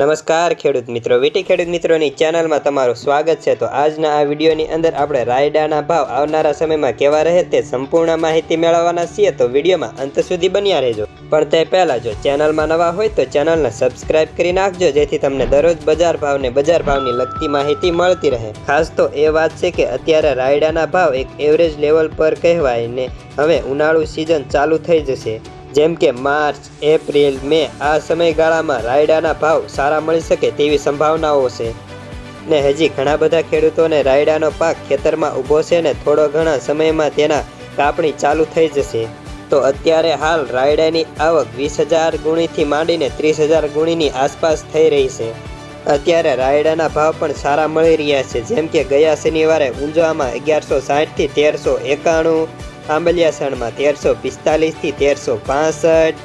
નમસ્કાર ખેડૂત મિત્રો, વીટી ખેડૂત મિત્રોની ચેનલમાં તમારું સ્વાગત છે. તો આજના આ વિડીયોની અંદર આપણે રાયડાના ભાવ આવનારા સમયમાં કેવા રહે તે સંપૂર્ણ માહિતી મેળવવાના છીએ. તો વિડીયોમાં અંત સુધી બન્યા રહેજો. પણ તે પહેલાં જો ચેનલમાં નવા હોય તો ચેનલને સબસ્ક્રાઇબ કરી નાખજો, જેથી તમને દરરોજ બજાર ભાવને બજાર ભાવની લગતી માહિતી મળતી રહે. ખાસ તો એ વાત છે કે અત્યારે રાયડાના ભાવ એક એવરેજ લેવલ પર કહેવાય ને હવે ઉનાળુ સિઝન ચાલુ થઈ જશે. જેમ કે માર્ચ, એપ્રિલ, મે, આ સમયગાળામાં રાયડાના ભાવ સારા મળી શકે તેવી સંભાવનાઓ છે. ને હજી ઘણા બધા ખેડૂતોને રાયડાનો પાક ખેતરમાં ઊભો છે ને થોડો ઘણા સમયમાં તેના કાપણી ચાલુ થઈ જશે. તો અત્યારે હાલ રાયડાની આવક વીસ હજાર ગુણીથી માંડીને ત્રીસ હજાર ગુણીની આસપાસ થઈ રહી છે. અત્યારે રાયડાના ભાવ પણ સારા મળી રહ્યા છે, જેમ કે ગયા શનિવારે ઊંઝામાં અગિયારસો સાઠથી તેરસો એકાણું આંબલિયાસણમાં તેરસો પિસ્તાલીસથી તેરસો પાસઠ,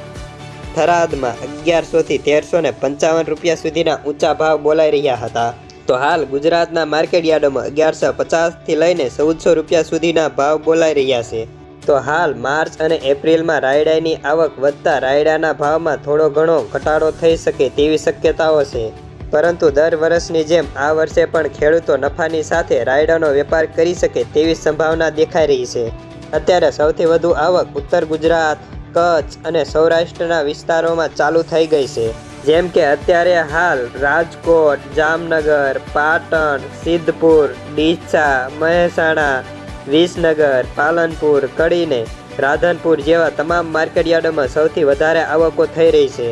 થરાદમાં અગિયારસોથી તેરસો ને પંચાવન રૂપિયા સુધીના ઊંચા ભાવ બોલાઈ રહ્યા હતા. તો હાલ ગુજરાતના માર્કેટ યાર્ડોમાં અગિયારસો પચાસથી લઈને ચૌદસો રૂપિયા સુધીના ભાવ બોલાઈ રહ્યા છે. તો હાલ માર્ચ અને એપ્રિલમાં રાયડાની આવક વધતા રાયડાના ભાવમાં થોડો ઘણો ઘટાડો થઈ શકે તેવી શક્યતાઓ છે. પરંતુ દર વર્ષની જેમ આ વર્ષે પણ ખેડૂતો નફાની સાથે રાયડાનો વેપાર કરી શકે તેવી સંભાવના દેખાઈ રહી છે. અત્યારે સૌથી વધુ આવક ઉત્તર ગુજરાત, કચ્છ અને સૌરાષ્ટ્રના વિસ્તારોમાં ચાલુ થઈ ગઈ છે. જેમ કે અત્યારે હાલ રાજકોટ, જામનગર, પાટણ, સિદ્ધપુર, ડીસા, મહેસાણા, વિસનગર, પાલનપુર કડીને રાધનપુર જેવા તમામ માર્કેટયાર્ડોમાં સૌથી વધારે આવકો થઈ રહી છે.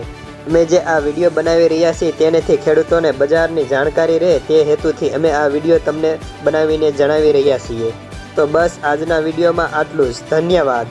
અમે જે આ વીડિયો બનાવી રહ્યા છીએ તેનેથી ખેડૂતોને બજારની જાણકારી રહે તે હેતુથી અમે આ વીડિયો તમને બનાવીને જણાવી રહ્યા છીએ. તો બસ આજના વિડીયોમાં આટલું જ. ધન્યવાદ.